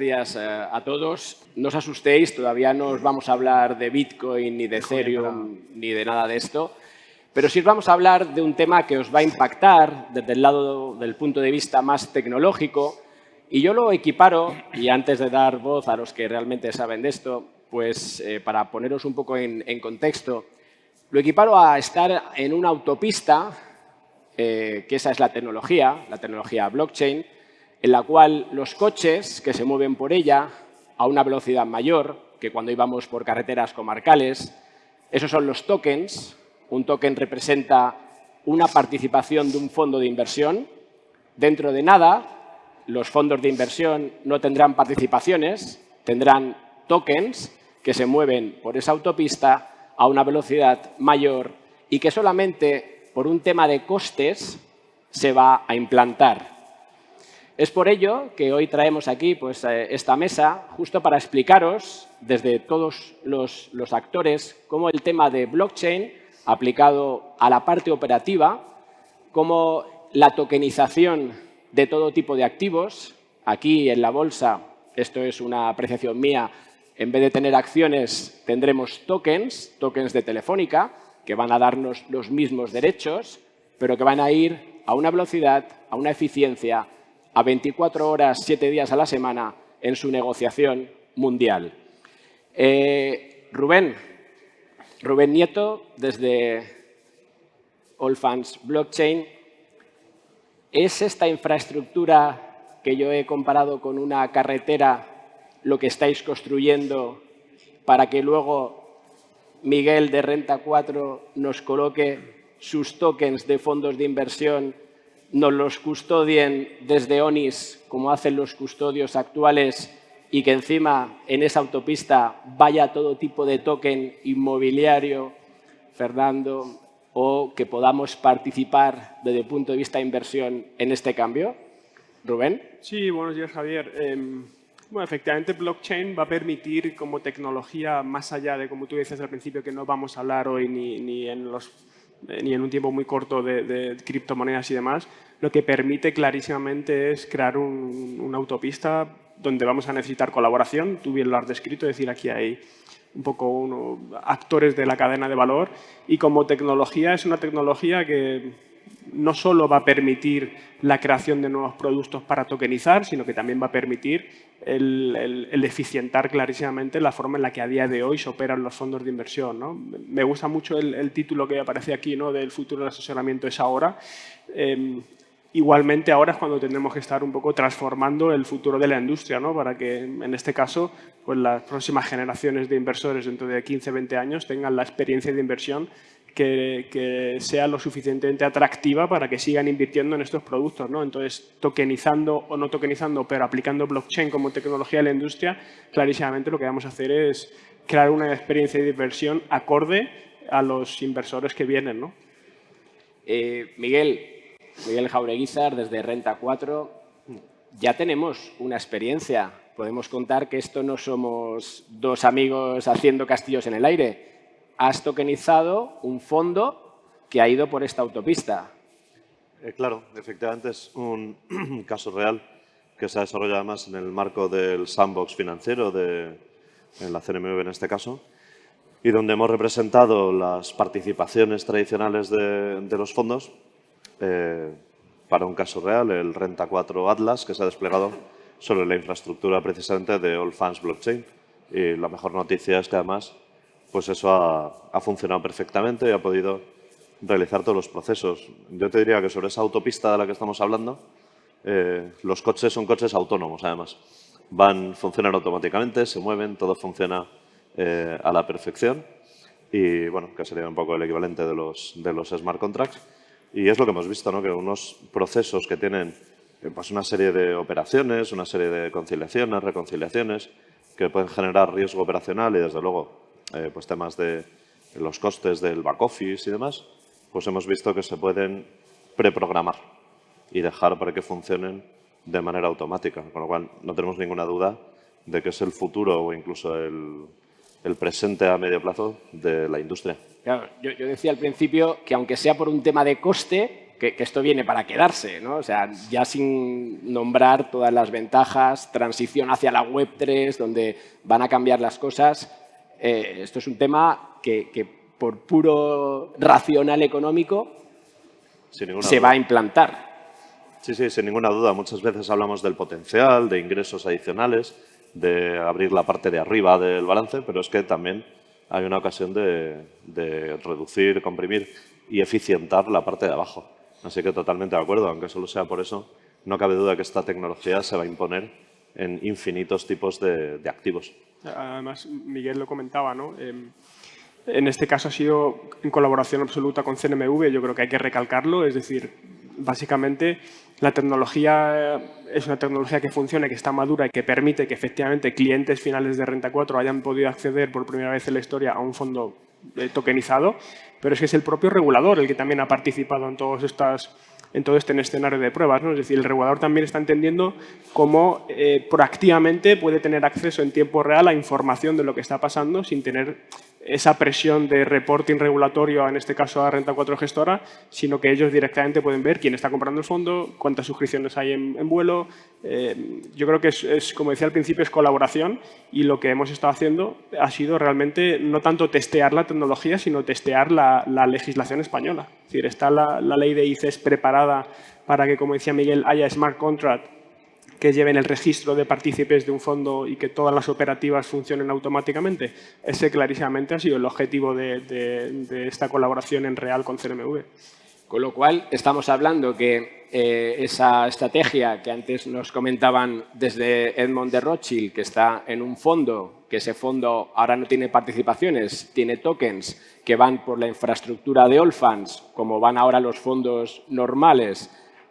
días eh, a todos. No os asustéis, todavía no os vamos a hablar de Bitcoin, ni de Ethereum, ni de nada de esto. Pero sí os vamos a hablar de un tema que os va a impactar desde el lado del punto de vista más tecnológico. Y yo lo equiparo, y antes de dar voz a los que realmente saben de esto, pues eh, para poneros un poco en, contexto, lo equiparo a estar en una autopista, eh, que esa es la tecnología, la tecnología blockchain, en la cual los coches que se mueven por ella a una velocidad mayor que cuando íbamos por carreteras comarcales, esos son los tokens. Un token representa una participación de un fondo de inversión. Dentro de nada, los fondos de inversión no tendrán participaciones, tendrán tokens que se mueven por esa autopista a una velocidad mayor y que solamente por un tema de costes se va a implantar. Es por ello que hoy traemos aquí pues, eh, esta mesa justo para explicaros desde todos los, los actores cómo el tema de blockchain aplicado a la parte operativa, cómo la tokenización de todo tipo de activos, aquí en la bolsa, esto es una apreciación mía, en vez de tener acciones tendremos tokens, tokens de Telefónica, que van a darnos los mismos derechos, pero que van a ir a una velocidad, a una eficiencia a 24 horas, 7 días a la semana en su negociación mundial. Eh, Rubén, Rubén Nieto, desde Allfans Blockchain, ¿es esta infraestructura que yo he comparado con una carretera lo que estáis construyendo para que luego Miguel de Renta 4 nos coloque sus tokens de fondos de inversión nos los custodien desde ONIS, como hacen los custodios actuales, y que encima en esa autopista vaya todo tipo de token inmobiliario, Fernando, o que podamos participar desde el punto de vista de inversión en este cambio? Rubén. Sí, buenos días, Javier. Em, bueno, efectivamente, blockchain va a permitir como tecnología, más allá de, como tú dices al principio, que no vamos a hablar hoy ni en los ni en un tiempo muy corto de, criptomonedas y demás, lo que permite clarísimamente es crear una autopista donde vamos a necesitar colaboración. Tú bien lo has descrito, es decir, aquí hay un poco actores de la cadena de valor y como tecnología es una tecnología que no solo va a permitir la creación de nuevos productos para tokenizar, sino que también va a permitir el, eficientar clarísimamente la forma en la que a día de hoy se operan los fondos de inversión. Me gusta mucho el, título que aparece aquí ¿no? del futuro del asesoramiento es ahora. Em, igualmente ahora es cuando tendremos que estar un poco transformando el futuro de la industria, ¿no? para que en este caso pues las próximas generaciones de inversores dentro de 15, 20 años tengan la experiencia de inversión que, sea lo suficientemente atractiva para que sigan invirtiendo en estos productos. ¿no? Entonces, tokenizando o no tokenizando, pero aplicando blockchain como tecnología de la industria, clarísimamente lo que vamos a hacer es crear una experiencia de inversión acorde a los inversores que vienen. ¿no? Eh, Miguel, Miguel Jaureguizar, desde Renta 4, ya tenemos una experiencia. Podemos contar que esto no somos dos amigos haciendo castillos en el aire has tokenizado un fondo que ha ido por esta autopista. Eh, claro, efectivamente es un caso real que se ha desarrollado además en el marco del sandbox financiero, de, en la CNMV en este caso, y donde hemos representado las participaciones tradicionales de, los fondos eh, para un caso real, el Renta 4 Atlas, que se ha desplegado sobre la infraestructura precisamente de All Funds Blockchain. Y la mejor noticia es que además pues eso ha, funcionado perfectamente y ha podido realizar todos los procesos. Yo te diría que sobre esa autopista de la que estamos hablando, eh, los coches son coches autónomos, además. Van, funcionan automáticamente, se mueven, todo funciona eh, a la perfección y, bueno, que sería un poco el equivalente de los, de los smart contracts. Y es lo que hemos visto, ¿no? que unos procesos que tienen eh, pues una serie de operaciones, una serie de conciliaciones, reconciliaciones, que pueden generar riesgo operacional y, desde luego, eh, pues temas de los costes del back office y demás, pues hemos visto que se pueden preprogramar y dejar para que funcionen de manera automática, con lo cual no tenemos ninguna duda de que es el futuro o incluso el, presente a medio plazo de la industria. yo, decía al principio que aunque sea por un tema de coste, que, esto viene para quedarse, ¿no? O sea, ya sin nombrar todas las ventajas, transición hacia la Web3, donde van a cambiar las cosas. Eh, esto es un tema que, por puro racional económico se va a implantar. Sí, sí, sin ninguna duda. Muchas veces hablamos del potencial, de ingresos adicionales, de abrir la parte de arriba del balance, pero es que también hay una ocasión de, de reducir, comprimir y eficientar la parte de abajo. Así que totalmente de acuerdo, aunque solo sea por eso, no cabe duda que esta tecnología se va a imponer en infinitos tipos de, activos. Además, Miguel lo comentaba, ¿no? Em, en este caso ha sido en colaboración absoluta con CNMV, yo creo que hay que recalcarlo, es decir, básicamente la tecnología es una tecnología que funciona, que está madura y que permite que efectivamente clientes finales de Renta 4 hayan podido acceder por primera vez en la historia a un fondo eh, tokenizado, pero es que es el propio regulador el que también ha participado en todas estas en todo este escenario de pruebas. ¿no? Es decir, el regulador también está entendiendo cómo eh, proactivamente puede tener acceso en tiempo real a información de lo que está pasando sin tener esa presión de reporting regulatorio, en este caso a Renta 4 Gestora, sino que ellos directamente pueden ver quién está comprando el fondo, cuántas suscripciones hay en, vuelo. Eh, yo creo que es, como decía al principio, es colaboración y lo que hemos estado haciendo ha sido realmente no tanto testear la tecnología, sino testear la, legislación española. Es decir, está la, la ley de ICES preparada para que, como decía Miguel, haya smart contract que lleven el registro de partícipes de un fondo y que todas las operativas funcionen automáticamente. Ese clarísimamente ha sido el objetivo de, esta colaboración en real con CNMV. Con lo cual, estamos hablando que eh, esa estrategia que antes nos comentaban desde Edmond de Rothschild, que está en un fondo, que ese fondo ahora no tiene participaciones, tiene tokens que van por la infraestructura de All Funds, como van ahora los fondos normales,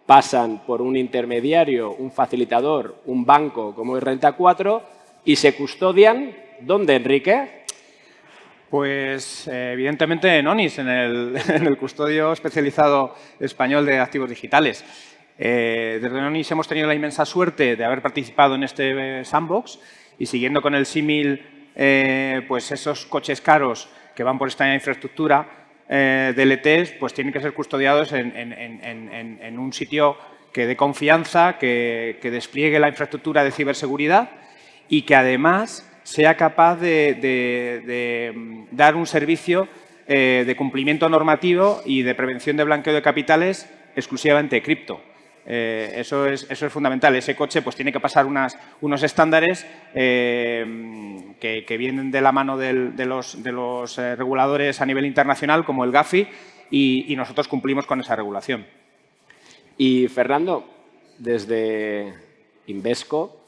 pasan por un intermediario, un facilitador, un banco como es Renta 4 y se custodian, ¿dónde, Enrique? Pues eh, evidentemente en ONIS, en el, custodio especializado español de activos digitales. Eh, desde ONIS hemos tenido la inmensa suerte de haber participado en este eh, sandbox y siguiendo con el símil, pues esos coches caros que van por esta infraestructura, eh, DLTs pues tienen que ser custodiados en, un sitio que dé confianza, que, despliegue la infraestructura de ciberseguridad y que además sea capaz de, mm, dar un servicio eh, de cumplimiento normativo y de prevención de blanqueo de capitales exclusivamente cripto. Eh, eso, es, eso es fundamental. Ese coche pues, tiene que pasar unas, unos estándares eh, que, vienen de la mano de los, de los eh, reguladores a nivel internacional, como el GAFI, y, nosotros cumplimos con esa regulación. Y Fernando, desde Invesco,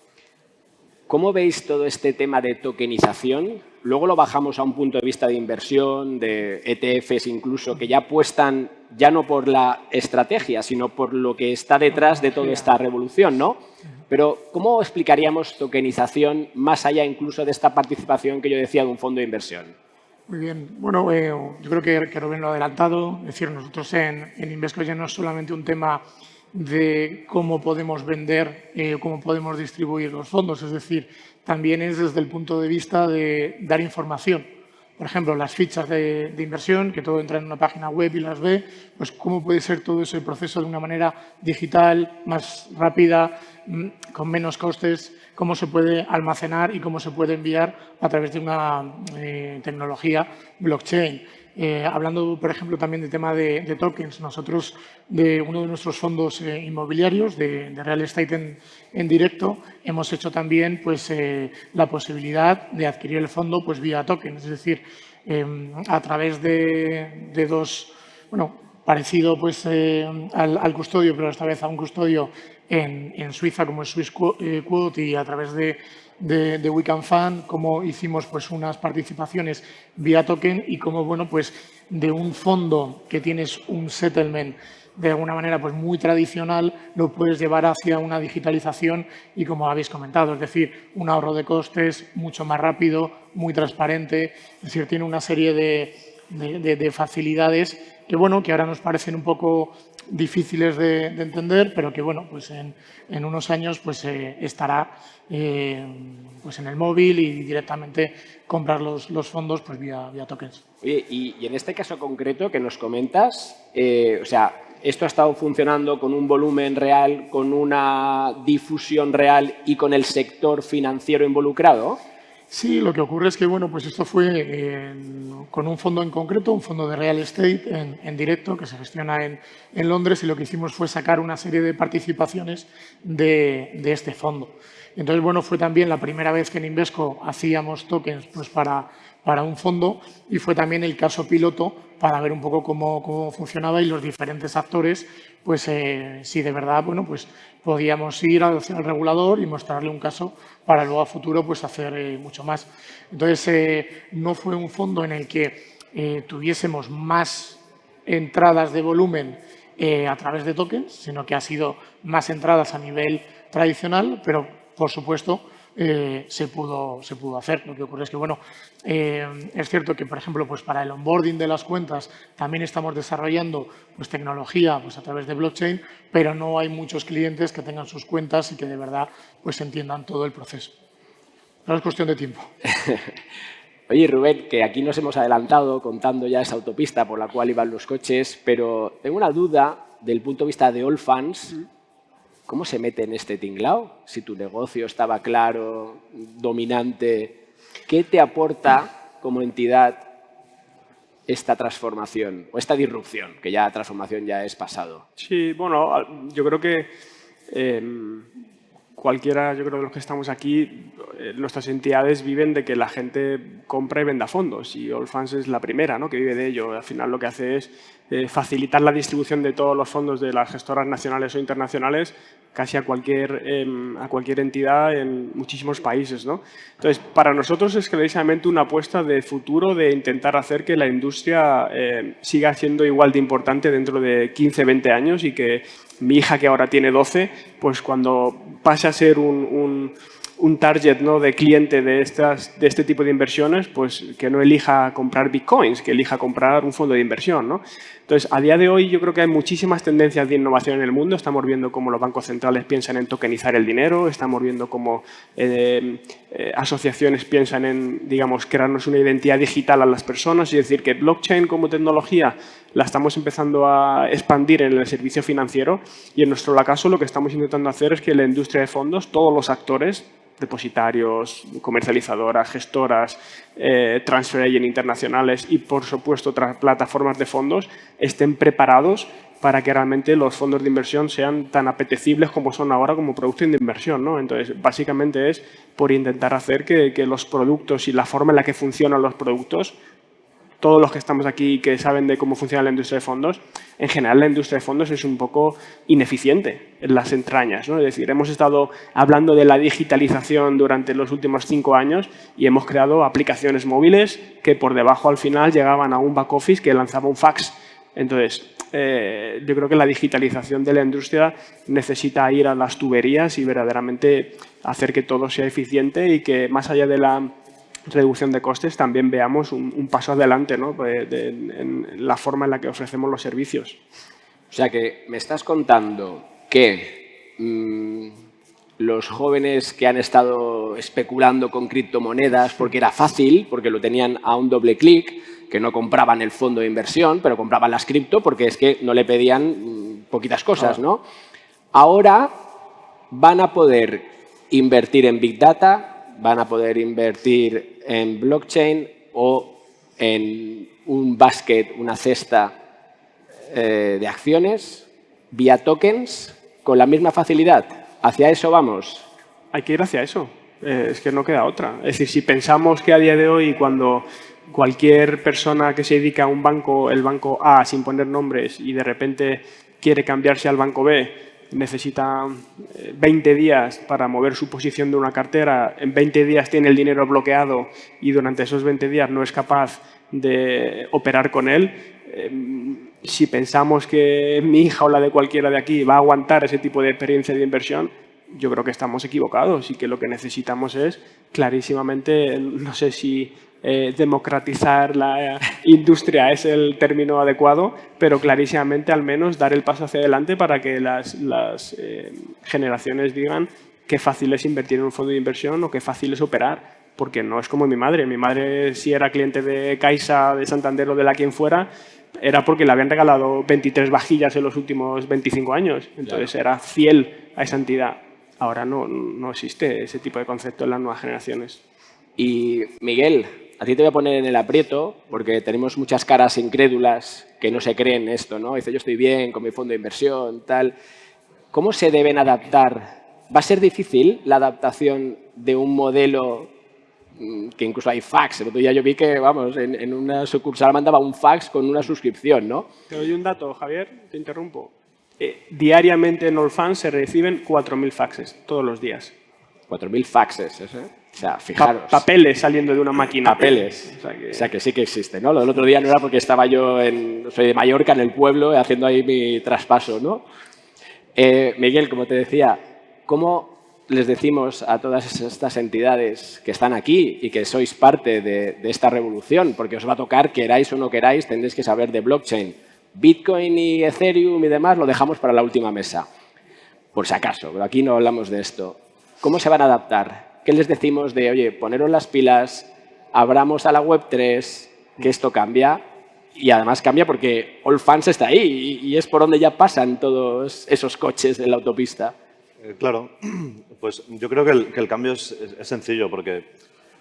¿cómo veis todo este tema de tokenización? Luego lo bajamos a un punto de vista de inversión, de ETFs incluso, que ya apuestan ya no por la estrategia, sino por lo que está detrás de toda esta revolución, ¿no? Pero, ¿cómo explicaríamos tokenización más allá incluso de esta participación que yo decía de un fondo de inversión? Muy bien. Bueno, eh, yo creo que, Rubén lo ha adelantado. Es decir, nosotros en, en Invesco ya no es solamente un tema de cómo podemos vender, eh, cómo podemos distribuir los fondos, es decir, también es desde el punto de vista de dar información. Por ejemplo, las fichas de, inversión, que todo entra en una página web y las ve, pues cómo puede ser todo ese proceso de una manera digital, más rápida, mm, con menos costes, cómo se puede almacenar y cómo se puede enviar a través de una eh, tecnología blockchain. Eh, hablando, por ejemplo, también del tema de, tokens, nosotros de uno de nuestros fondos eh, inmobiliarios de, real estate en, directo hemos hecho también pues, eh, la posibilidad de adquirir el fondo pues, vía tokens, es decir, em, a través de, dos, bueno, parecido pues, al, custodio, pero esta vez a un custodio en, Suiza como es Swiss Quote y a través de de, de cómo hicimos pues, unas participaciones vía token y cómo, bueno, pues de un fondo que tienes un settlement de alguna manera pues muy tradicional, lo puedes llevar hacia una digitalización y como habéis comentado, es decir, un ahorro de costes mucho más rápido, muy transparente, es decir, tiene una serie de, de, facilidades que, bueno, que ahora nos parecen un poco difíciles de, entender, pero que bueno, pues en, en unos años pues eh, estará eh, pues en el móvil y directamente comprar los, los fondos pues vía, vía tokens. y, en este caso concreto que nos comentas, eh, o sea, ¿esto ha estado funcionando con un volumen real, con una difusión real y con el sector financiero involucrado? Sí, lo que ocurre es que bueno, pues esto fue con un fondo en concreto, un fondo de real estate en, directo que se gestiona en, Londres y lo que hicimos fue sacar una serie de participaciones de, este fondo. Entonces, bueno, fue también la primera vez que en Invesco hacíamos tokens pues, para, para un fondo y fue también el caso piloto para ver un poco cómo, funcionaba y los diferentes actores, pues eh, si de verdad, bueno, pues podíamos ir el regulador y mostrarle un caso para luego a futuro pues hacer eh, mucho más. Entonces, eh, no fue un fondo en el que tuviésemos más entradas de volumen a través de tokens, sino que ha sido más entradas a nivel tradicional, pero por supuesto eh, se, pudo, se pudo hacer. Lo que ocurre es que, bueno, eh, es cierto que, por ejemplo, pues para el onboarding de las cuentas también estamos desarrollando pues, tecnología pues, a través de blockchain, pero no hay muchos clientes que tengan sus cuentas y que de verdad pues, entiendan todo el proceso. No es cuestión de tiempo. Oye, Rubén, que aquí nos hemos adelantado contando ya esa autopista por la cual iban los coches, pero tengo una duda del punto de vista de all fans. ¿Cómo se mete en este tinglao? Si tu negocio estaba claro, dominante, ¿qué te aporta como entidad esta transformación o esta disrupción? Que ya transformación ya es pasado. Sí, bueno, yo creo que em, cualquiera, yo creo de los que estamos aquí, eh, nuestras entidades viven de que la gente compra y venda fondos y Allfans es la primera ¿no? que vive de ello. Al final lo que hace es eh, facilitar la distribución de todos los fondos de las gestoras nacionales o internacionales casi a cualquier, em, a cualquier entidad en muchísimos países. ¿no? Entonces, para nosotros es clarísimamente una apuesta de futuro de intentar hacer que la industria em, siga siendo igual de importante dentro de 15, 20 años y que mi hija, que ahora tiene 12, pues cuando pase a ser un target ¿no? de cliente de, estas, de este tipo de inversiones, pues que no elija comprar bitcoins, que elija comprar un fondo de inversión. ¿no? Entonces, a día de hoy yo creo que hay muchísimas tendencias de innovación en el mundo. Estamos viendo cómo los bancos centrales piensan en tokenizar el dinero, estamos viendo cómo eh, eh, asociaciones piensan en, digamos, crearnos una identidad digital a las personas, es decir, que blockchain como tecnología la estamos empezando a expandir en el servicio financiero y en nuestro caso lo que estamos intentando hacer es que la industria de fondos, todos los actores, depositarios, comercializadoras, gestoras, eh, transfer agent internacionales y, por supuesto, otras plataformas de fondos estén preparados para que realmente los fondos de inversión sean tan apetecibles como son ahora como productos de inversión. ¿no? Entonces, básicamente es por intentar hacer que los productos y la forma en la que funcionan los productos todos los que estamos aquí que saben de cómo funciona la industria de fondos, en general la industria de fondos es un poco ineficiente en las entrañas. ¿no? Es decir, hemos estado hablando de la digitalización durante los últimos cinco años y hemos creado aplicaciones móviles que por debajo al final llegaban a un back office que lanzaba un fax. Entonces, eh, yo creo que la digitalización de la industria necesita ir a las tuberías y verdaderamente hacer que todo sea eficiente y que más allá de la reducción de costes, también veamos un, paso adelante ¿no? Pues, en la forma en la que ofrecemos los servicios. O sea que me estás contando que mm, los jóvenes que han estado especulando con criptomonedas porque era fácil, porque lo tenían a un doble clic, que no compraban el fondo de inversión, pero compraban las cripto porque es que no le pedían mm, poquitas cosas, ¿no? Ahora van a poder invertir en Big Data, van a poder invertir en blockchain o en un basket, una cesta eh, de acciones vía tokens con la misma facilidad. ¿Hacia eso vamos? Hay que ir hacia eso. Eh, es que no queda otra. Es decir, si pensamos que a día de hoy cuando cualquier persona que se dedica a un banco, el banco A, sin poner nombres, y de repente quiere cambiarse al banco B, necesita 20 eh, días para mover su posición de una cartera, en 20 días tiene el dinero bloqueado y durante esos 20 días no es capaz de operar con él, em, si pensamos que mi hija o la de cualquiera de aquí va a aguantar ese tipo de experiencia de inversión, yo creo que estamos equivocados y que lo que necesitamos es clarísimamente, no sé si eh, democratizar la industria es el término adecuado, pero clarísimamente al menos dar el paso hacia adelante para que las, eh, generaciones digan qué fácil es invertir en un fondo de inversión o qué fácil es operar. Porque no es como mi madre. Mi madre, si era cliente de Caixa, de Santander o de la quien fuera, era porque le habían regalado 23 vajillas en los últimos 25 años. Entonces era fiel a esa entidad. Ahora no, no existe ese tipo de concepto en las nuevas generaciones. Y Miguel, a ti te voy a poner en el aprieto porque tenemos muchas caras incrédulas que no se creen esto, ¿no? Dice, yo estoy bien con mi fondo de inversión, tal. ¿Cómo se deben adaptar? ¿Va a ser difícil la adaptación de un modelo mm, que incluso hay fax? El otro día yo vi que, vamos, en, una sucursal mandaba un fax con una suscripción, ¿no? Te doy un dato, Javier, te interrumpo. Eh, diariamente en Allfans se reciben 4.000 faxes, todos los días. 4.000 faxes, ¿eh? O sea, fijaros. papeles saliendo de una máquina. Papeles. O sea, que... sí que existe, ¿no? Lo del otro día no era porque estaba yo en, soy de Mallorca, en el pueblo, haciendo ahí mi traspaso, ¿no? Eh, Miguel, como te decía, ¿cómo les decimos a todas estas entidades que están aquí y que sois parte de, esta revolución? Porque os va a tocar, queráis o no queráis, tendréis que saber de blockchain. Bitcoin y Ethereum y demás lo dejamos para la última mesa, por si acaso, pero aquí no hablamos de esto. ¿Cómo se van a adaptar? ¿Qué les decimos de, oye, poneros las pilas, abramos a la Web3, que esto cambia? y además cambia porque All Fans está ahí y, es por donde ya pasan todos esos coches en la autopista. Eh, claro, pues yo creo que el, cambio es, sencillo porque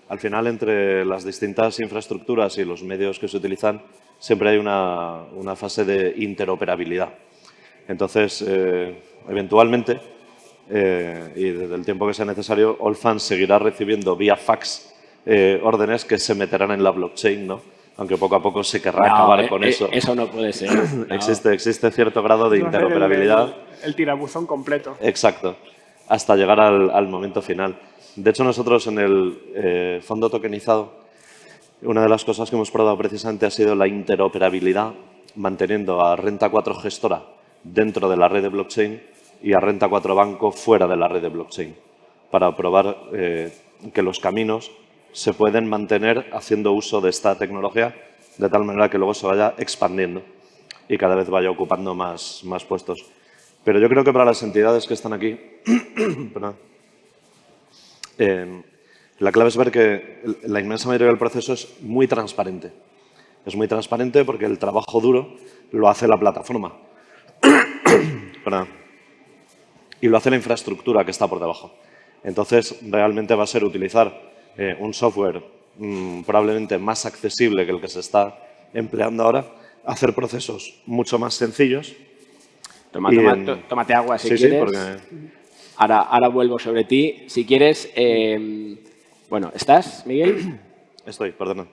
al final entre las distintas infraestructuras y los medios que se utilizan siempre hay una, fase de interoperabilidad. Entonces, eh, eventualmente, eh, y desde el tiempo que sea necesario, All Fans seguirá recibiendo vía fax órdenes que se meterán en la blockchain, ¿no? aunque poco a poco se querrá acabar eh, con eh, eso. Eso no puede ser. existe, existe cierto grado de interoperabilidad. El, tirabuzón completo. Exacto, hasta llegar al, momento final. De hecho, nosotros en el eh, fondo tokenizado, una de las cosas que hemos probado precisamente ha sido la interoperabilidad, manteniendo a Renta 4 gestora dentro de la red de blockchain y a Renta 4 banco fuera de la red de blockchain, para probar que los caminos se pueden mantener haciendo uso de esta tecnología de tal manera que luego se vaya expandiendo y cada vez vaya ocupando más, más puestos. Pero yo creo que para las entidades que están aquí, eh, la clave es ver que la inmensa mayoría del proceso es muy transparente. Es muy transparente porque el trabajo duro lo hace la plataforma. y lo hace la infraestructura que está por debajo. Entonces, realmente va a ser utilizar eh, un software mm, probablemente más accesible que el que se está empleando ahora, hacer procesos mucho más sencillos. tómate agua si quieres. ahora, ahora vuelvo sobre ti. Si quieres, em, bueno, ¿estás, Miguel? Estoy, perdona.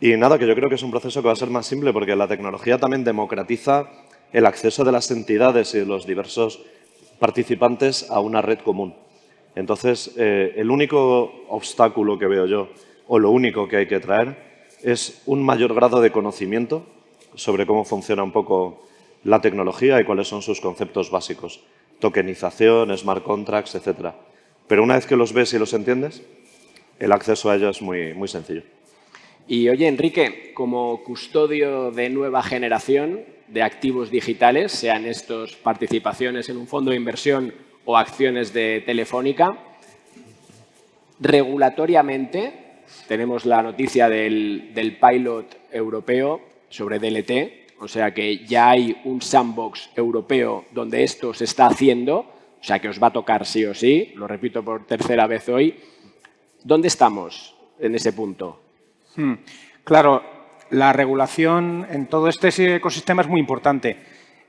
Y nada, que yo creo que es un proceso que va a ser más simple porque la tecnología también democratiza el acceso de las entidades y de los diversos participantes a una red común. Entonces, eh, el único obstáculo que veo yo, o lo único que hay que traer, es un mayor grado de conocimiento sobre cómo funciona un poco la tecnología y cuáles son sus conceptos básicos. Tokenización, smart contracts, etc. Pero una vez que los ves y los entiendes, el acceso a ellos es muy, muy sencillo. Y oye, Enrique, como custodio de nueva generación de activos digitales, sean estos participaciones en un fondo de inversión o acciones de Telefónica. Regulatoriamente, tenemos la noticia del, pilot europeo sobre DLT, o sea que ya hay un sandbox europeo donde esto se está haciendo, o sea que os va a tocar sí o sí, lo repito por tercera vez hoy. ¿Dónde estamos en ese punto? Hmm. Claro, la regulación en todo este ecosistema es muy importante.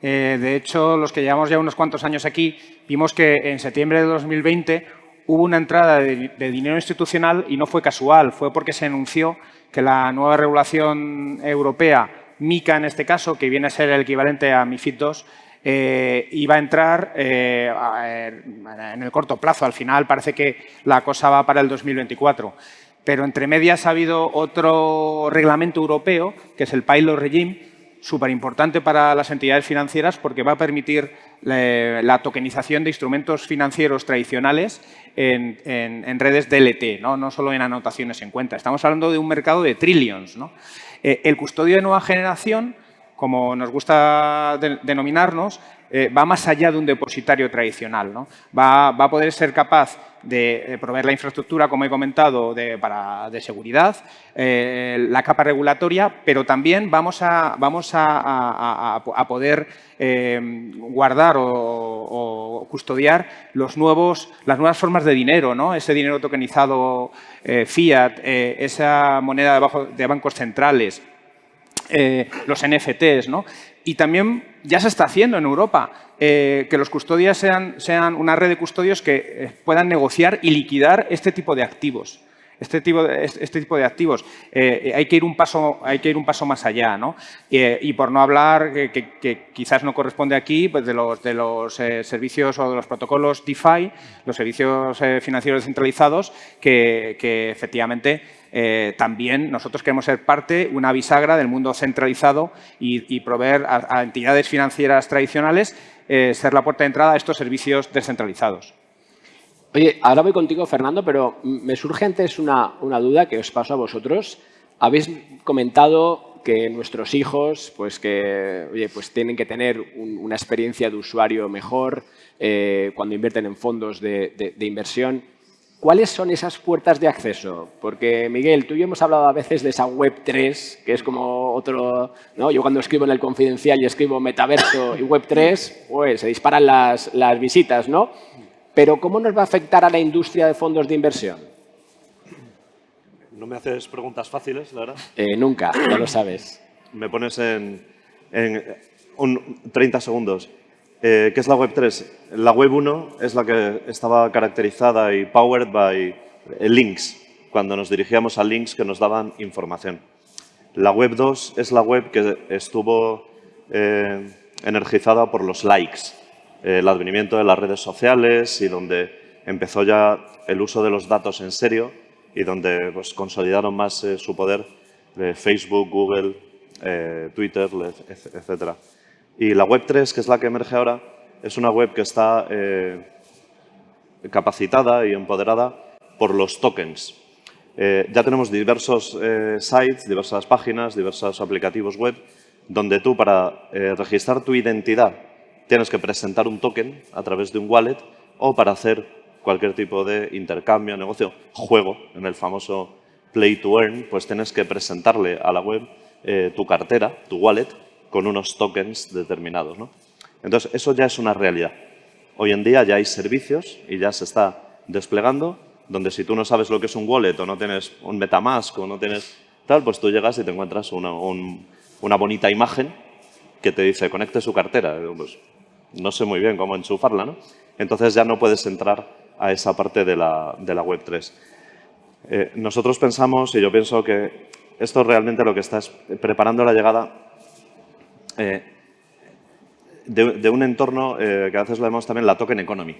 Eh, de hecho, los que llevamos ya unos cuantos años aquí, vimos que en septiembre de 2020 hubo una entrada de, dinero institucional y no fue casual, fue porque se anunció que la nueva regulación europea, MICA en este caso, que viene a ser el equivalente a MIFID II, eh, iba a entrar eh, en el corto plazo. Al final parece que la cosa va para el 2024. Pero entre medias ha habido otro reglamento europeo, que es el Pilot Regime, súper importante para las entidades financieras porque va a permitir la, tokenización de instrumentos financieros tradicionales en, redes DLT, ¿no? no solo en anotaciones en cuenta. Estamos hablando de un mercado de trillions. Eh, el custodio de nueva generación, como nos gusta denominarnos, eh, va más allá de un depositario tradicional. Va, va, a poder ser capaz de, proveer la infraestructura, como he comentado, de, seguridad, eh, la capa regulatoria, pero también vamos a, poder eh, guardar o, custodiar las nuevas formas de dinero, ¿no? ese dinero tokenizado eh, fiat, esa moneda de, de bancos centrales, los NFTs, ¿no? Y también ya se está haciendo en Europa, eh, que los custodios sean, sean, una red de custodios que eh, puedan negociar y liquidar este tipo de activos. Este tipo de, este tipo de activos. Eh, hay, que ir un paso, hay que ir un paso más allá. ¿no? y por no hablar, que, quizás no corresponde aquí, pues de los, de los servicios o de los protocolos DeFi, los servicios financieros descentralizados, que efectivamente eh, también nosotros queremos ser parte, una bisagra del mundo centralizado y, proveer a, entidades financieras tradicionales eh, ser la puerta de entrada a estos servicios descentralizados. Oye, ahora voy contigo, Fernando, pero me surge antes una, duda que os paso a vosotros. Habéis comentado que nuestros hijos pues que, oye, pues tienen que tener una experiencia de usuario mejor eh, cuando invierten en fondos de inversión. ¿Cuáles son esas puertas de acceso? Porque, Miguel, tú y yo hemos hablado a veces de esa Web 3, que es como otro... ¿no? Yo cuando escribo en el Confidencial y escribo metaverso y Web 3, pues se disparan las, las visitas, ¿no? Pero ¿cómo nos va a afectar a la industria de fondos de inversión? No me haces preguntas fáciles, la verdad. Eh, nunca, ya lo sabes. Me pones en, en un 30 segundos. Eh, ¿Qué es la Web 3? La Web 1 es la que estaba caracterizada y powered by eh, links, cuando nos dirigíamos a links que nos daban información. La Web 2 es la web que estuvo eh, energizada por los likes, el advenimiento de las redes sociales y donde empezó ya el uso de los datos en serio y donde pues, consolidaron más su poder Facebook, Google, Twitter, etcétera. Y la Web 3, que es la que emerge ahora, es una web que está eh, capacitada y empoderada por los tokens. Eh, ya tenemos diversos eh, sites, diversas páginas, diversos aplicativos web, donde tú para registrar tu identidad tienes que presentar un token a través de un wallet o para hacer cualquier tipo de intercambio, negocio, juego, en el famoso play to earn, pues tienes que presentarle a la web tu cartera, tu wallet, con unos tokens determinados. ¿no? Entonces, eso ya es una realidad. Hoy en día ya hay servicios y ya se está desplegando, donde si tú no sabes lo que es un wallet o no tienes un Metamask o no tienes tal, pues tú llegas y te encuentras una, bonita imagen que te dice conecte su cartera. Pues, no sé muy bien cómo enchufarla, ¿no? Entonces ya no puedes entrar a esa parte de la, de la Web3. Eh, nosotros pensamos, y yo pienso que esto realmente lo que está es preparando la llegada eh, de, un entorno eh, que a veces lo vemos también la token economy,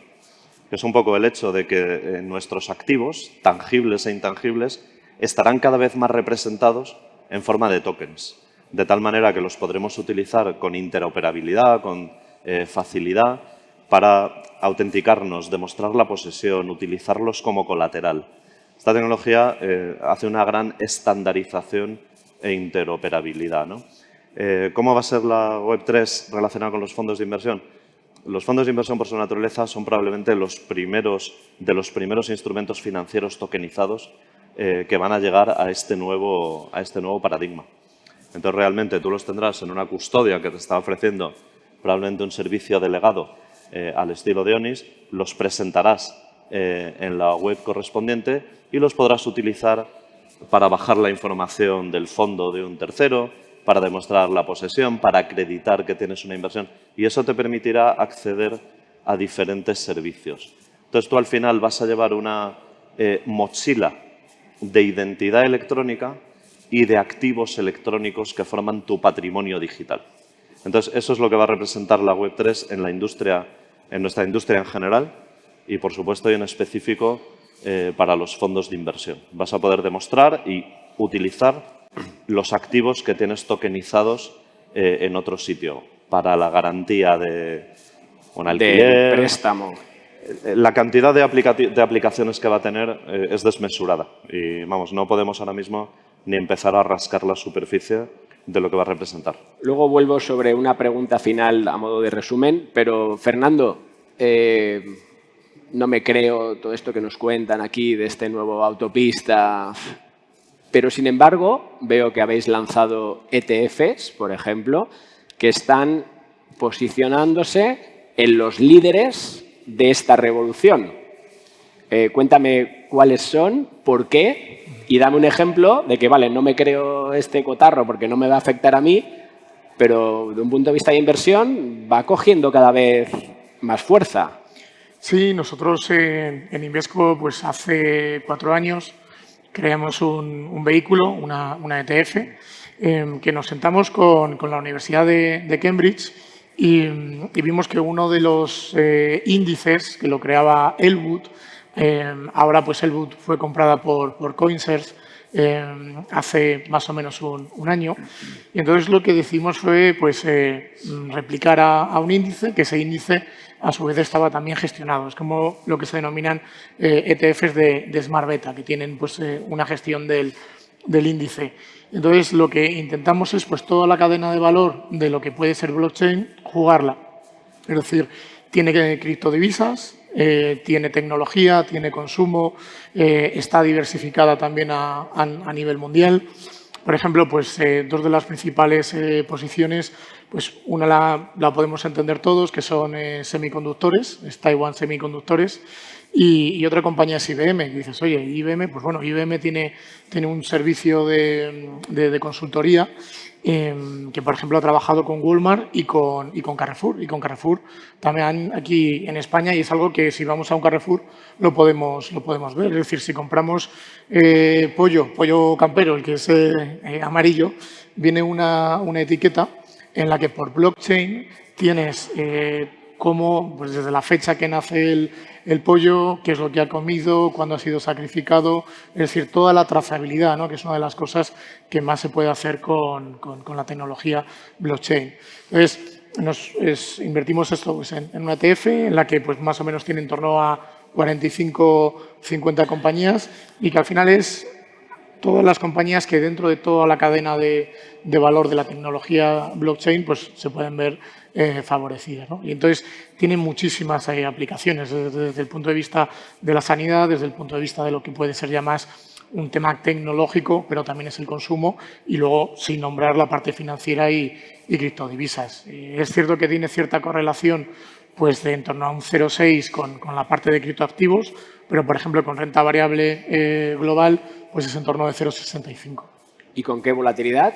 que es un poco el hecho de que eh, nuestros activos, tangibles e intangibles, estarán cada vez más representados en forma de tokens, de tal manera que los podremos utilizar con interoperabilidad, con facilidad, para autenticarnos, demostrar la posesión, utilizarlos como colateral. Esta tecnología hace una gran estandarización e interoperabilidad. ¿no? Eh, ¿Cómo va a ser la Web3 relacionada con los fondos de inversión? Los fondos de inversión por su naturaleza son probablemente los primeros, de los primeros instrumentos financieros tokenizados eh, que van a llegar a este, nuevo, a este nuevo paradigma. Entonces, realmente tú los tendrás en una custodia que te está ofreciendo probablemente un servicio delegado eh, al estilo de ONIS, los presentarás en la web correspondiente y los podrás utilizar para bajar la información del fondo de un tercero, para demostrar la posesión, para acreditar que tienes una inversión y eso te permitirá acceder a diferentes servicios. Entonces tú al final vas a llevar una eh, mochila de identidad electrónica y de activos electrónicos que forman tu patrimonio digital. Entonces eso es lo que va a representar la Web3 en, la industria, en nuestra industria en general y por supuesto y en específico eh, para los fondos de inversión. Vas a poder demostrar y utilizar los activos que tienes tokenizados eh, en otro sitio para la garantía de un alquiler. De préstamo. Eh, la cantidad de, aplicaciones que va a tener eh, es desmesurada y vamos, no podemos ahora mismo ni empezar a rascar la superficie de lo que va a representar. Luego vuelvo sobre una pregunta final a modo de resumen, pero Fernando, no me creo todo esto que nos cuentan aquí de este nuevo autopista. Pero, sin embargo, veo que habéis lanzado ETFs, por ejemplo, que están posicionándose en los líderes de esta revolución. Eh, cuéntame cuáles son, por qué, y dame un ejemplo de que, vale, no me creo este cotarro porque no me va a afectar a mí, pero de un punto de vista de inversión va cogiendo cada vez más fuerza. Sí, nosotros en, Invesco pues hace cuatro años creamos un, vehículo, una, ETF, em, que nos sentamos con, la Universidad de, Cambridge y, vimos que uno de los eh, índices que lo creaba Elwood, em, ahora pues Elwood fue comprada por, por em, hace más o menos un, año. Y entonces lo que decidimos fue pues, eh, replicar a, un índice, que ese índice a su vez estaba también gestionado. Es como lo que se denominan ETFs eh, e de, Smart Beta, que tienen pues, eh, una gestión del, índice. Entonces, lo que intentamos es pues, toda la cadena de valor de lo que puede ser blockchain, jugarla. Es decir, tiene criptodivisas, eh, tiene tecnología, tiene consumo, está diversificada también a, nivel mundial. Por ejemplo, pues, dos de las principales posiciones pues una la, podemos entender todos, que son eh, semiconductores, es Taiwan Semiconductores, y, otra compañía es IBM. Y dices, oye, IBM, pues bueno, IBM tiene, tiene un servicio de, consultoría em, que, por ejemplo, ha trabajado con Walmart y con, y con Carrefour. Y con Carrefour también aquí en España y es algo que si vamos a un Carrefour lo podemos, lo podemos ver. Es decir, si compramos eh, pollo, pollo campero, el que es eh, amarillo, viene una, una etiqueta en la que por blockchain tienes eh, cómo, pues desde la fecha que nace el, pollo, qué es lo que ha comido, cuándo ha sido sacrificado, es decir, toda la trazabilidad, ¿no? que es una de las cosas que más se puede hacer con, la tecnología blockchain. Entonces, invertimos esto pues, en, una ETF en la que pues, más o menos tiene en torno a 45, 50 compañías y que al final es todas las compañías que dentro de toda la cadena de, valor de la tecnología blockchain pues, se pueden ver eh, favorecidas. Y entonces tienen muchísimas eh, aplicaciones desde, el punto de vista de la sanidad, desde el punto de vista de lo que puede ser ya más un tema tecnológico, pero también es el consumo y luego sin nombrar la parte financiera y, criptodivisas. es cierto que tiene cierta correlación pues de en torno a un 0,6 con, con la parte de criptoactivos, pero por ejemplo con renta variable eh, global pues es en torno de 0,65. ¿Y con qué volatilidad?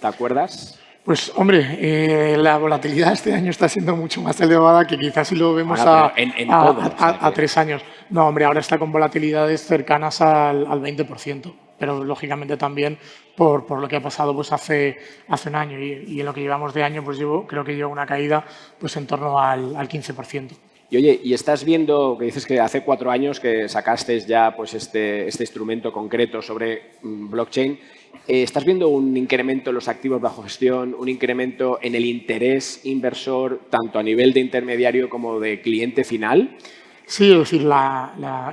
¿Te acuerdas? Pues, hombre, eh, la volatilidad este año está siendo mucho más elevada que quizás si lo vemos a, a, tres años. No, hombre, ahora está con volatilidades cercanas al, 20%, pero lógicamente también por, por, lo que ha pasado pues hace, hace un año y, en lo que llevamos de año pues llevo, creo que lleva una caída pues en torno al, al 15%. Y oye, y estás viendo, que dices que hace cuatro años que sacaste ya pues este, este instrumento concreto sobre mm, blockchain, eh, ¿estás viendo un incremento en los activos bajo gestión, un incremento en el interés inversor, tanto a nivel de intermediario como de cliente final? Sí, es decir,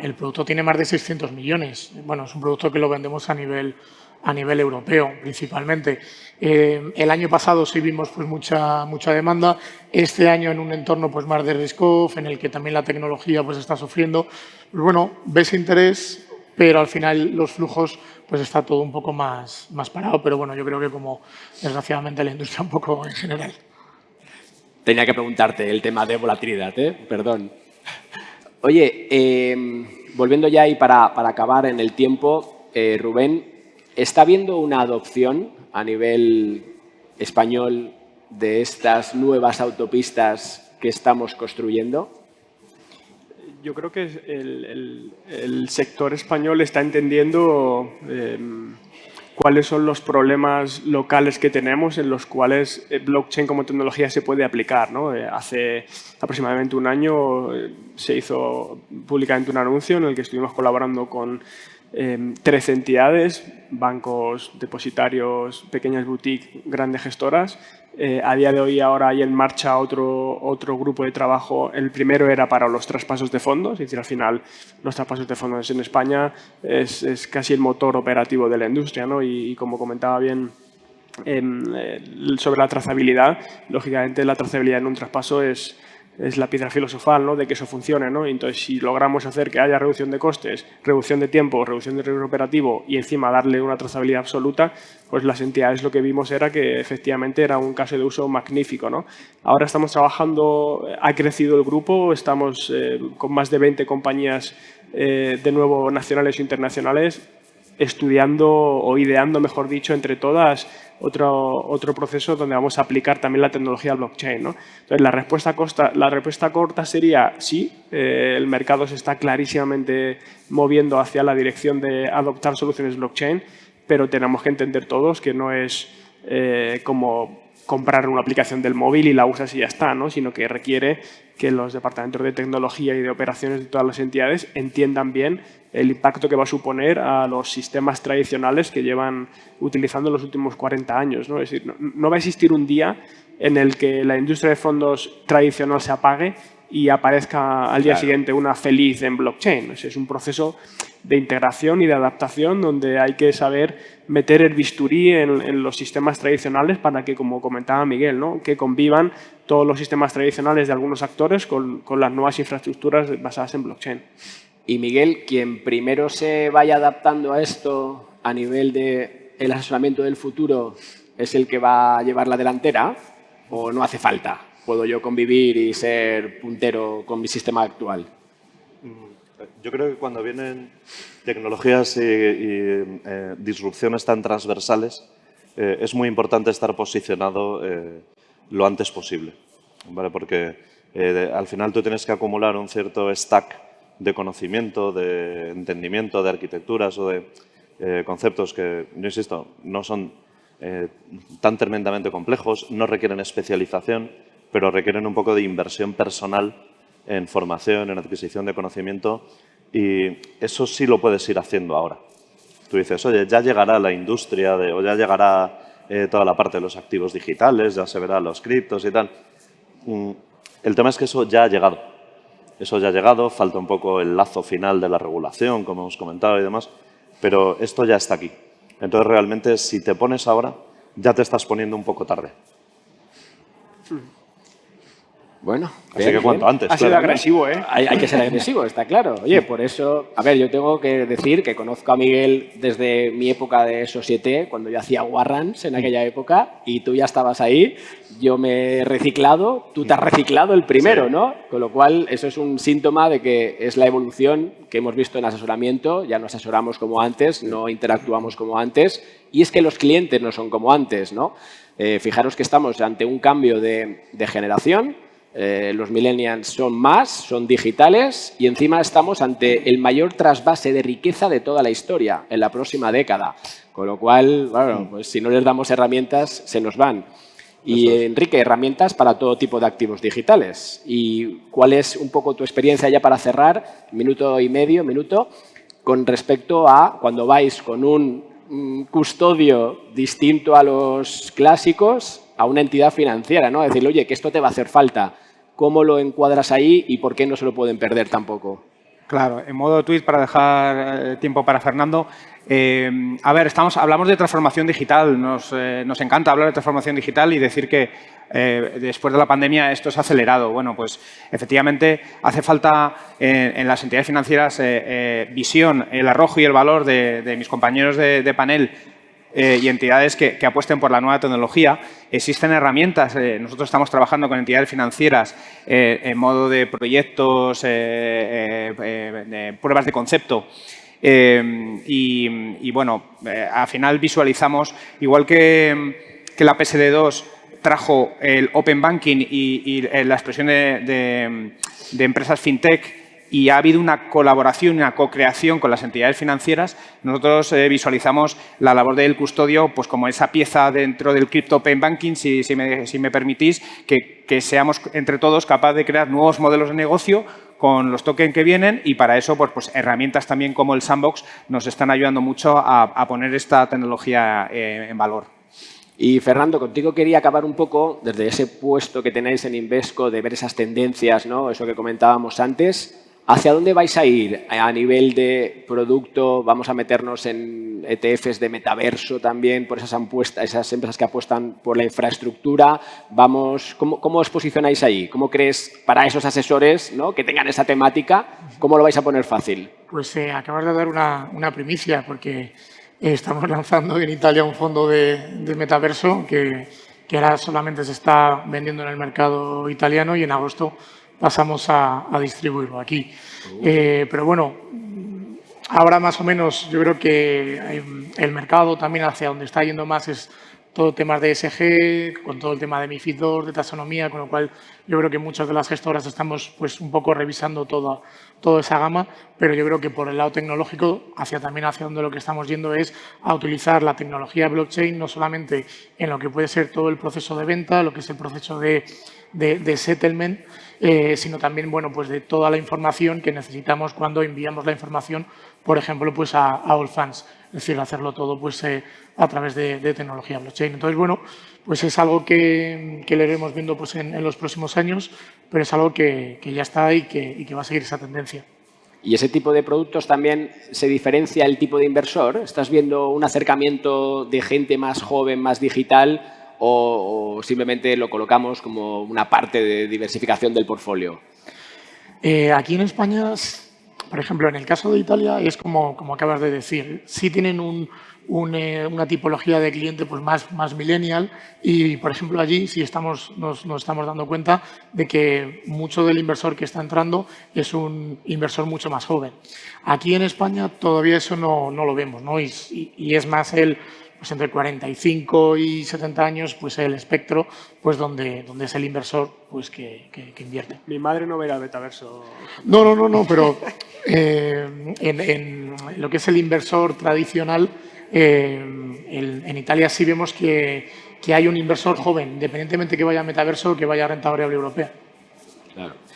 el producto tiene más de 600 millones. Bueno, es un producto que lo vendemos a nivel a nivel europeo principalmente. Eh, el año pasado sí vimos pues, mucha, mucha demanda, este año en un entorno pues, más de risk-off, en el que también la tecnología pues, está sufriendo. Pues, bueno, ves interés, pero al final los flujos pues está todo un poco más, más parado, pero bueno, yo creo que como desgraciadamente la industria un poco en general. Tenía que preguntarte el tema de volatilidad, ¿eh? perdón. Oye, eh, volviendo ya y para, para acabar en el tiempo, eh, Rubén, ¿Está habiendo una adopción a nivel español de estas nuevas autopistas que estamos construyendo? Yo creo que el, sector español está entendiendo em, cuáles son los problemas locales que tenemos en los cuales eh, blockchain como tecnología se puede aplicar. Eh, hace aproximadamente un año eh, se hizo públicamente un anuncio en el que estuvimos colaborando con 13 em, entidades, bancos, depositarios, pequeñas boutiques, grandes gestoras. Eh, a día de hoy ahora hay en marcha otro, otro grupo de trabajo. El primero era para los traspasos de fondos, es decir, al final los traspasos de fondos en España es, es casi el motor operativo de la industria ¿no? y, como comentaba bien em, sobre la trazabilidad, lógicamente la trazabilidad en un traspaso es, es la piedra filosofal ¿no? de que eso funcione. ¿no? Entonces, si logramos hacer que haya reducción de costes, reducción de tiempo, reducción de riesgo operativo y encima darle una trazabilidad absoluta, pues las entidades lo que vimos era que efectivamente era un caso de uso magnífico. ¿no? Ahora estamos trabajando, ha crecido el grupo, estamos eh, con más de 20 compañías eh, de nuevo nacionales e internacionales estudiando o ideando, mejor dicho, entre todas otro, otro proceso donde vamos a aplicar también la tecnología blockchain. ¿no? Entonces, la respuesta, corta sería sí, eh, el mercado se está clarísimamente moviendo hacia la dirección de adoptar soluciones blockchain, pero tenemos que entender todos que no es eh, como comprar una aplicación del móvil y la usas y ya está, ¿no? sino que requiere que los departamentos de tecnología y de operaciones de todas las entidades entiendan bien el impacto que va a suponer a los sistemas tradicionales que llevan utilizando los últimos 40 años. ¿no? Es decir, no, va a existir un día en el que la industria de fondos tradicional se apague y aparezca al día siguiente una feliz en blockchain. Es un proceso de integración y de adaptación donde hay que saber meter el bisturí en, los sistemas tradicionales para que, como comentaba Miguel, ¿no? que convivan todos los sistemas tradicionales de algunos actores con, con las nuevas infraestructuras basadas en blockchain. Y Miguel, quien primero se vaya adaptando a esto a nivel del el asesoramiento del futuro es el que va a llevar la delantera o no hace falta? ¿Puedo yo convivir y ser puntero con mi sistema actual? Mm, yo creo que cuando vienen tecnologías y, eh, disrupciones tan transversales, eh, es muy importante estar posicionado eh, lo antes posible, ¿vale? porque al final tú tienes que acumular un cierto stack de conocimiento, de entendimiento de arquitecturas o de eh, conceptos que, yo insisto, no son eh, tan tremendamente complejos, no requieren especialización, pero requieren un poco de inversión personal en formación, en adquisición de conocimiento y eso sí lo puedes ir haciendo ahora. Tú dices, oye, ya llegará la industria de, o ya llegará eh, toda la parte de los activos digitales, ya se verá los criptos y tal. Mm, el tema es que eso ya ha llegado. Eso ya ha llegado, falta un poco el lazo final de la regulación, como hemos comentado y demás, pero esto ya está aquí. Entonces, realmente, si te pones ahora, ya te estás poniendo un poco tarde. Bueno, así que cuanto antes. Ha sido agresivo, ¿eh? Hay, que ser agresivo, está claro. Oye, por eso, a ver, yo tengo que decir que conozco a Miguel desde mi época de Societe, cuando yo hacía Warrants en aquella época, y tú ya estabas ahí. Yo me he reciclado, tú te has reciclado el primero, ¿no? Con lo cual, eso es un síntoma de que es la evolución que hemos visto en asesoramiento. Ya no asesoramos como antes, no interactuamos como antes, y es que los clientes no son como antes, ¿no? Eh, fijaros que estamos ante un cambio de, de generación eh, los millennials son más, son digitales y encima estamos ante el mayor trasvase de riqueza de toda la historia en la próxima década. Con lo cual, bueno, pues si no les damos herramientas, se nos van. Y Enrique, herramientas para todo tipo de activos digitales. ¿Y cuál es un poco tu experiencia ya para cerrar, minuto y medio, minuto, con respecto a cuando vais con un custodio distinto a los clásicos a una entidad financiera, ¿no? Decirle, oye, que esto te va a hacer falta. ¿Cómo lo encuadras ahí y por qué no se lo pueden perder tampoco? Claro, en modo tweet para dejar eh, tiempo para Fernando. Eh, a ver, estamos, hablamos de transformación digital. Eh, nos, encanta hablar de transformación digital y decir que después de la pandemia esto se ha acelerado. Bueno, pues efectivamente hace falta en, las entidades financieras visión, el arrojo y el valor de, mis compañeros de panel eh, y entidades que, apuesten por la nueva tecnología. Existen herramientas, eh, nosotros estamos trabajando con entidades financieras eh, en modo de proyectos, pruebas de concepto. Y, bueno, al final visualizamos, igual que, la PSD2 trajo el Open Banking y, la expresión de empresas FinTech y ha habido una colaboración, una co-creación con las entidades financieras. Nosotros eh, visualizamos la labor del custodio pues, como esa pieza dentro del Crypto Open Banking, si, me, permitís, que, seamos entre todos capaces de crear nuevos modelos de negocio con los tokens que vienen y para eso pues, pues herramientas también como el Sandbox nos están ayudando mucho a, poner esta tecnología eh, en valor. Y Fernando, contigo quería acabar un poco desde ese puesto que tenéis en Invesco de ver esas tendencias, ¿no? eso que comentábamos antes, ¿Hacia dónde vais a ir a nivel de producto? ¿Vamos a meternos en ETFs de metaverso también por esas, esas empresas que apuestan por la infraestructura? Vamos, ¿cómo, ¿Cómo os posicionáis ahí? ¿Cómo crees para esos asesores ¿no? que tengan esa temática? ¿Cómo lo vais a poner fácil? Pues eh, acabas de dar una, una primicia porque estamos lanzando en Italia un fondo de, de metaverso que, que ahora solamente se está vendiendo en el mercado italiano y en agosto pasamos a, distribuirlo aquí. Eh, pero bueno, ahora más o menos yo creo que el mercado también hacia donde está yendo más es todo temas de SG, con todo el tema de MIFID 2, de taxonomía, con lo cual yo creo que muchas de las gestoras estamos pues un poco revisando toda, toda esa gama, pero yo creo que por el lado tecnológico, hacia también hacia donde lo que estamos yendo es a utilizar la tecnología blockchain no solamente en lo que puede ser todo el proceso de venta, lo que es el proceso de, de settlement, eh, sino también bueno, pues de toda la información que necesitamos cuando enviamos la información, por ejemplo, pues a, a All Fans. Es decir, hacerlo todo pues, eh, a través de, tecnología blockchain. Entonces, bueno, pues es algo que, que le iremos viendo pues, en, los próximos años, pero es algo que, que ya está y que, y que va a seguir esa tendencia. ¿Y ese tipo de productos también se diferencia el tipo de inversor? ¿Estás viendo un acercamiento de gente más joven, más digital, o, simplemente lo colocamos como una parte de diversificación del portfolio? Eh, aquí en España, por ejemplo, en el caso de Italia, es como, como acabas de decir, sí tienen eh, una tipología de cliente pues más, más millennial y, por ejemplo, allí sí estamos, nos, estamos dando cuenta de que mucho del inversor que está entrando es un inversor mucho más joven. Aquí en España todavía eso no, no lo vemos ¿no? Y es más el pues entre 45 y 70 años, pues el espectro, pues donde, donde es el inversor pues que, que, invierte. Mi madre no verá el metaverso. No, no, no, no, pero eh, en, en, lo que es el inversor tradicional, eh, en Italia sí vemos que, que hay un inversor joven, independientemente que vaya a metaverso o que vaya a renta variable europea. Claro.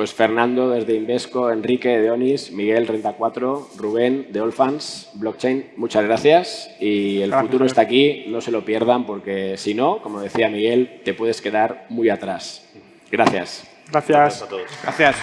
Pues Fernando desde Invesco, Enrique de Onis, Miguel Renta 4, Rubén de Allfans, Blockchain, muchas gracias y el futuro está aquí, no se lo pierdan porque si no, como decía Miguel, te puedes quedar muy atrás. Gracias. Gracias. Gracias a todos. Gracias.